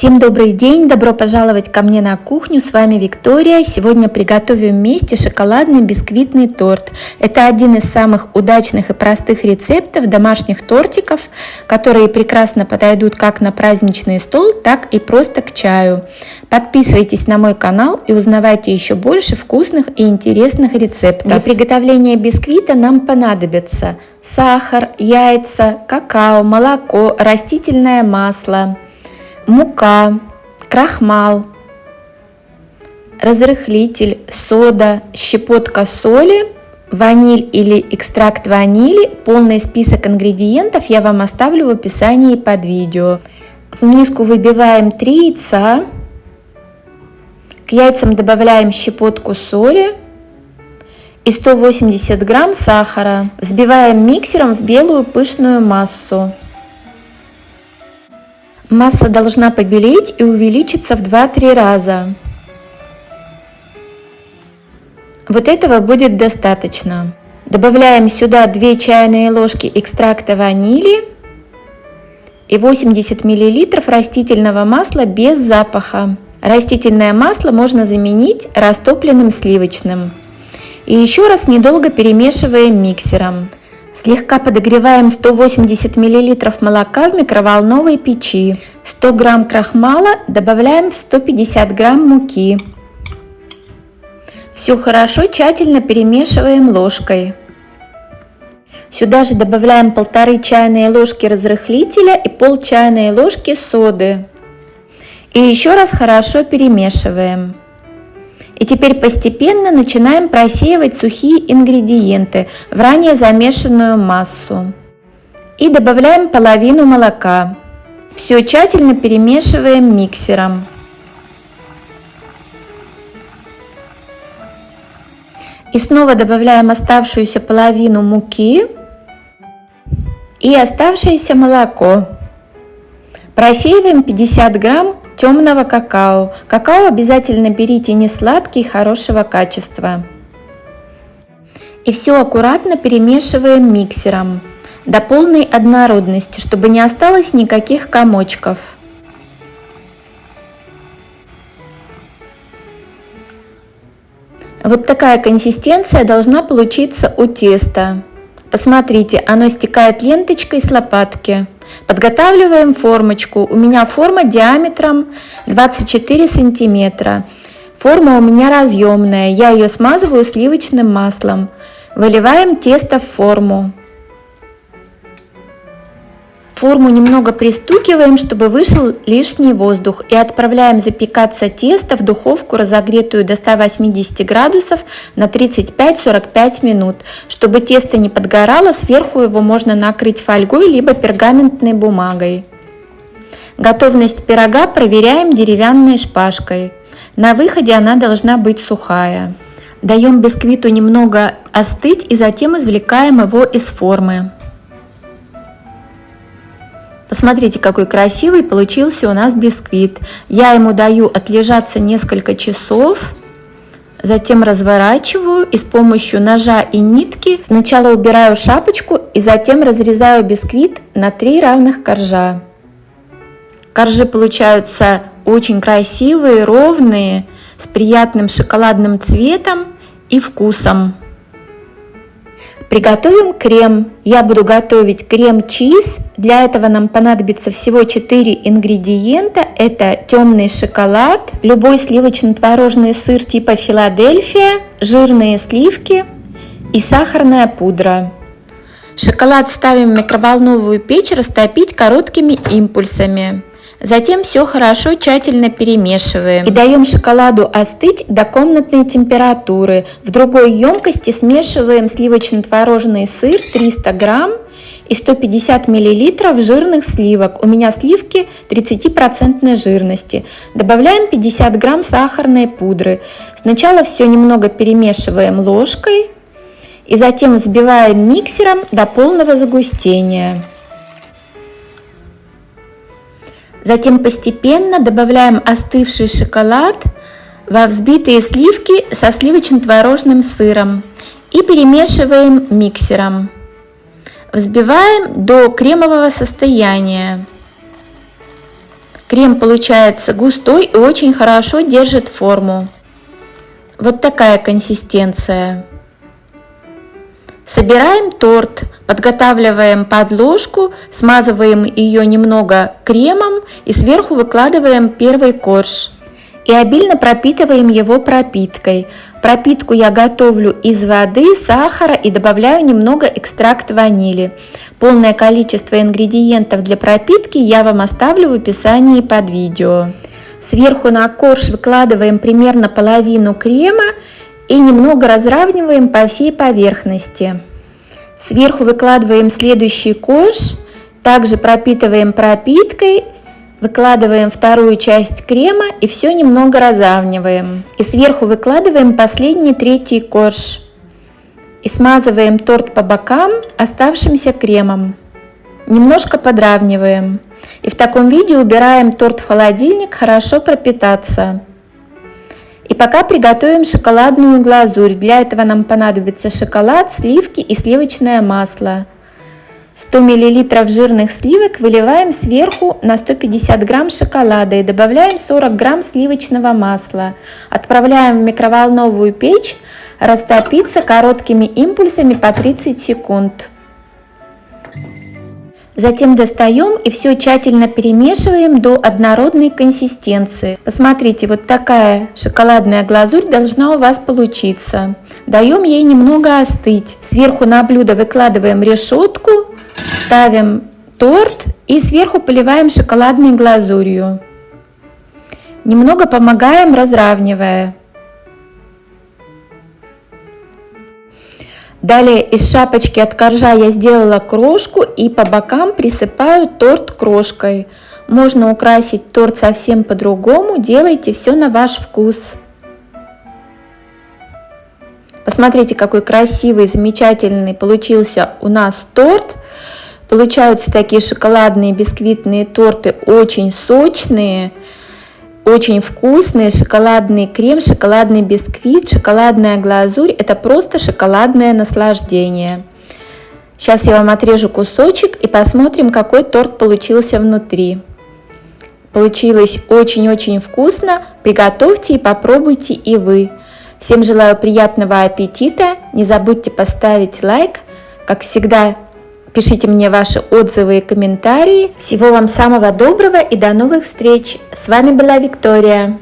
Всем добрый день, добро пожаловать ко мне на кухню, с вами Виктория. Сегодня приготовим вместе шоколадный бисквитный торт. Это один из самых удачных и простых рецептов домашних тортиков, которые прекрасно подойдут как на праздничный стол, так и просто к чаю. Подписывайтесь на мой канал и узнавайте еще больше вкусных и интересных рецептов. Для приготовления бисквита нам понадобится сахар, яйца, какао, молоко, растительное масло – мука, крахмал, разрыхлитель, сода, щепотка соли, ваниль или экстракт ванили. Полный список ингредиентов я вам оставлю в описании под видео. В миску выбиваем 3 яйца. К яйцам добавляем щепотку соли и 180 грамм сахара. Взбиваем миксером в белую пышную массу. Масса должна побелеть и увеличиться в 2-3 раза. Вот этого будет достаточно. Добавляем сюда 2 чайные ложки экстракта ванили и 80 мл растительного масла без запаха. Растительное масло можно заменить растопленным сливочным. И еще раз недолго перемешиваем миксером. Слегка подогреваем 180 мл молока в микроволновой печи. 100 грамм крахмала добавляем в 150 грамм муки. Все хорошо тщательно перемешиваем ложкой. Сюда же добавляем полторы чайные ложки разрыхлителя и пол чайной ложки соды. И еще раз хорошо перемешиваем. И теперь постепенно начинаем просеивать сухие ингредиенты в ранее замешанную массу. И добавляем половину молока. Все тщательно перемешиваем миксером. И снова добавляем оставшуюся половину муки и оставшееся молоко. Просеиваем 50 грамм темного какао. Какао обязательно берите не сладкий, хорошего качества. И все аккуратно перемешиваем миксером до полной однородности, чтобы не осталось никаких комочков. Вот такая консистенция должна получиться у теста. Посмотрите, оно стекает ленточкой с лопатки. Подготавливаем формочку. У меня форма диаметром 24 сантиметра. Форма у меня разъемная. Я ее смазываю сливочным маслом. Выливаем тесто в форму. Форму немного пристукиваем, чтобы вышел лишний воздух и отправляем запекаться тесто в духовку, разогретую до 180 градусов на 35-45 минут. Чтобы тесто не подгорало, сверху его можно накрыть фольгой либо пергаментной бумагой. Готовность пирога проверяем деревянной шпажкой. На выходе она должна быть сухая. Даем бисквиту немного остыть и затем извлекаем его из формы. Посмотрите, какой красивый получился у нас бисквит. Я ему даю отлежаться несколько часов. Затем разворачиваю и с помощью ножа и нитки сначала убираю шапочку и затем разрезаю бисквит на три равных коржа. Коржи получаются очень красивые, ровные, с приятным шоколадным цветом и вкусом. Приготовим крем. Я буду готовить крем-чиз. Для этого нам понадобится всего 4 ингредиента. Это темный шоколад, любой сливочно-творожный сыр типа Филадельфия, жирные сливки и сахарная пудра. Шоколад ставим в микроволновую печь растопить короткими импульсами. Затем все хорошо тщательно перемешиваем и даем шоколаду остыть до комнатной температуры. В другой емкости смешиваем сливочно-творожный сыр 300 грамм и 150 миллилитров жирных сливок. У меня сливки 30% жирности. Добавляем 50 грамм сахарной пудры. Сначала все немного перемешиваем ложкой и затем взбиваем миксером до полного загустения. Затем постепенно добавляем остывший шоколад во взбитые сливки со сливочно-творожным сыром и перемешиваем миксером. Взбиваем до кремового состояния. Крем получается густой и очень хорошо держит форму. Вот такая консистенция. Собираем торт, подготавливаем подложку, смазываем ее немного кремом и сверху выкладываем первый корж. И обильно пропитываем его пропиткой. Пропитку я готовлю из воды, сахара и добавляю немного экстракт ванили. Полное количество ингредиентов для пропитки я вам оставлю в описании под видео. Сверху на корж выкладываем примерно половину крема и немного разравниваем по всей поверхности. Сверху выкладываем следующий корж, также пропитываем пропиткой, выкладываем вторую часть крема и все немного разравниваем. И сверху выкладываем последний третий корж. И смазываем торт по бокам оставшимся кремом. Немножко подравниваем. И в таком виде убираем торт в холодильник хорошо пропитаться. И пока приготовим шоколадную глазурь. Для этого нам понадобится шоколад, сливки и сливочное масло. 100 мл жирных сливок выливаем сверху на 150 грамм шоколада и добавляем 40 грамм сливочного масла. Отправляем в микроволновую печь растопиться короткими импульсами по 30 секунд. Затем достаем и все тщательно перемешиваем до однородной консистенции. Посмотрите, вот такая шоколадная глазурь должна у вас получиться. Даем ей немного остыть. Сверху на блюдо выкладываем решетку, ставим торт и сверху поливаем шоколадной глазурью. Немного помогаем, разравнивая. Далее из шапочки от коржа я сделала крошку и по бокам присыпаю торт крошкой. Можно украсить торт совсем по-другому, делайте все на ваш вкус. Посмотрите, какой красивый, замечательный получился у нас торт. Получаются такие шоколадные бисквитные торты, очень сочные. Очень вкусный шоколадный крем, шоколадный бисквит, шоколадная глазурь. Это просто шоколадное наслаждение. Сейчас я вам отрежу кусочек и посмотрим, какой торт получился внутри. Получилось очень-очень вкусно. Приготовьте и попробуйте и вы. Всем желаю приятного аппетита. Не забудьте поставить лайк. Как всегда, Пишите мне ваши отзывы и комментарии. Всего вам самого доброго и до новых встреч. С вами была Виктория.